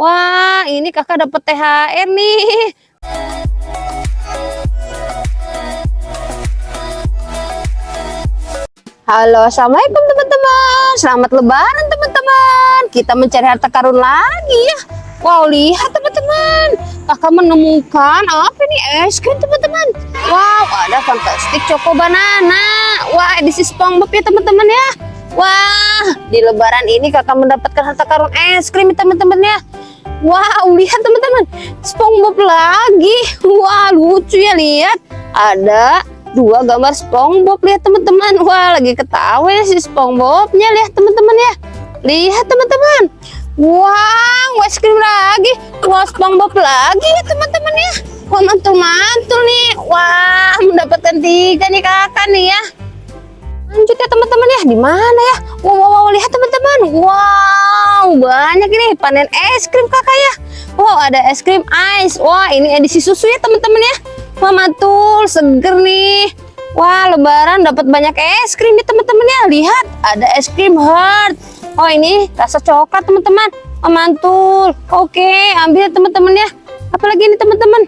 Wah, ini kakak dapat THR nih. Halo, assalamualaikum teman-teman. Selamat lebaran teman-teman. Kita mencari harta karun lagi ya. Wow, lihat teman-teman. Kakak menemukan apa nih es krim teman-teman. Wow, ada fantastik choco banana. Wah, edisi SpongeBob ya teman-teman ya. Wah, di lebaran ini kakak mendapatkan harta karun es krim teman-teman ya. Wow, lihat teman-teman. SpongeBob lagi. Wah, lucu ya lihat. Ada dua gambar SpongeBob lihat teman-teman. Wah lagi ketawa ya si SpongeBobnya lihat teman-teman ya. Lihat teman-teman. Wow es krim lagi. Wah SpongeBob lagi ya teman-teman ya. Wah mantul-mantul nih. Wah mendapatkan tiga nih kakak nih ya. Lanjut ya teman-teman ya. Di mana ya? Wow, wow, wow lihat teman-teman. Wow banyak ini panen es krim kakak ya wow ada es krim ice wah ini edisi susu ya teman-teman ya Wah mantul, seger nih. Wah lebaran dapat banyak es krim nih teman-teman ya. Lihat ada es krim heart. Oh ini rasa coklat teman-teman. Wah mantul. Oke ambil teman-teman ya. Apalagi ini teman-teman.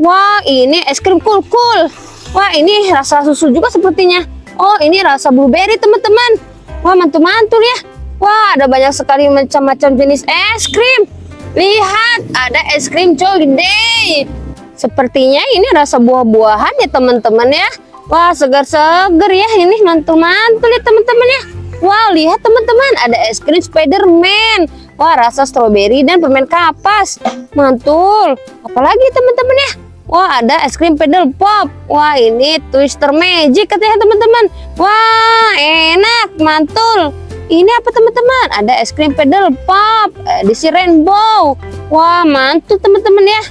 Wah ini es krim cool cool. Wah ini rasa susu juga sepertinya. Oh ini rasa blueberry teman-teman. Wah mantul-mantul ya. Wah ada banyak sekali macam-macam jenis es krim. Lihat ada es krim Day. Sepertinya ini rasa buah-buahan ya teman-teman ya. Wah segar-segar ya ini mantul-mantul ya teman-teman ya. Wow lihat teman-teman ada es krim Spiderman. Wah rasa stroberi dan permen kapas. Mantul. Apalagi teman-teman ya. Wah ada es krim pedal pop. Wah ini twister magic katanya teman-teman. Wah enak mantul. Ini apa teman-teman? Ada es krim pedal pop edisi rainbow. Wah mantul teman-teman ya.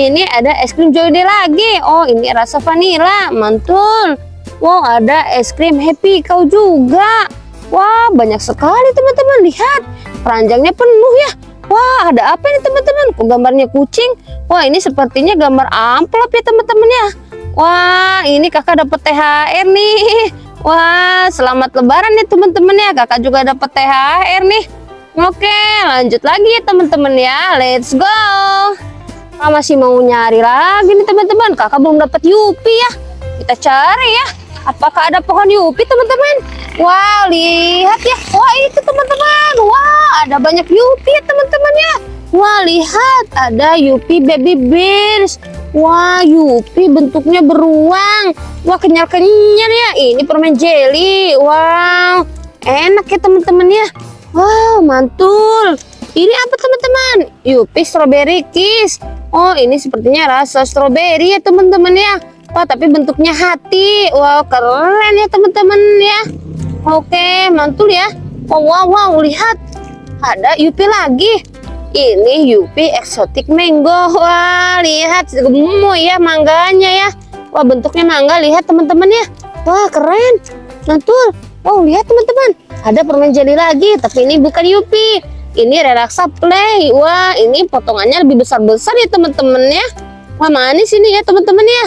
Ini ada es krim Joy Day lagi. Oh ini rasa vanilla mantul. Wow ada es krim happy kau juga. Wah banyak sekali teman-teman. Lihat keranjangnya penuh ya. Wah ada apa ini teman-teman? Kok gambarnya kucing? Wah ini sepertinya gambar amplop ya teman-teman ya. Wah ini kakak dapat THR nih wah selamat lebaran nih teman-teman ya kakak juga dapat THR nih oke lanjut lagi ya teman-teman ya let's go Kakak masih mau nyari lagi nih teman-teman. Kakak belum dapat Yupi ya. Kita cari ya. Apakah ada pohon Yupi teman-teman? Wow, lihat ya. Wah, itu teman-teman. Wah, ada banyak Yupi ya teman-teman ya. Wah, lihat. Ada Yupi Baby Bears. Wah, Yupi bentuknya beruang. Wah, kenyal-kenyal ya. Ini permen jelly. Wow, enak ya teman-teman ya. Wow, mantul. Ini apa teman-teman? Yupi Strawberry Kiss. Oh ini sepertinya rasa stroberi ya teman-teman ya Wah tapi bentuknya hati Wow keren ya teman-teman ya Oke mantul ya Oh wow wow lihat Ada Yupi lagi Ini Yupi Exotic Mango. Wah lihat gemoy ya mangganya ya. Wah bentuknya mangga lihat teman-teman ya. Wah keren. Mantul Wow lihat teman-teman. Ada permen jelly lagi Tapi ini bukan Yupi. Ini relaksa play. Wah ini potongannya lebih besar-besar ya teman-teman ya. Wah manis ini ya teman-teman ya.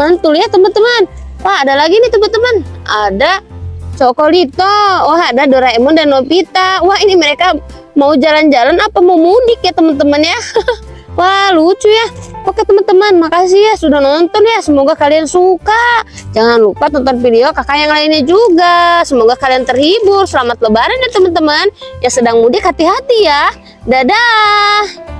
Mantul ya teman-teman. Wah ada lagi nih teman-teman. Ada Cokolito wah ada Doraemon dan Nobita. Wah ini mereka mau jalan-jalan apa mau mudik ya teman-teman ya? Wah lucu ya. Oke teman-teman makasih ya sudah nonton ya. Semoga kalian suka. Jangan lupa tonton video kakak yang lainnya juga. Semoga kalian terhibur. Selamat lebaran ya teman-teman. Yang sedang mudik hati-hati ya. Dadah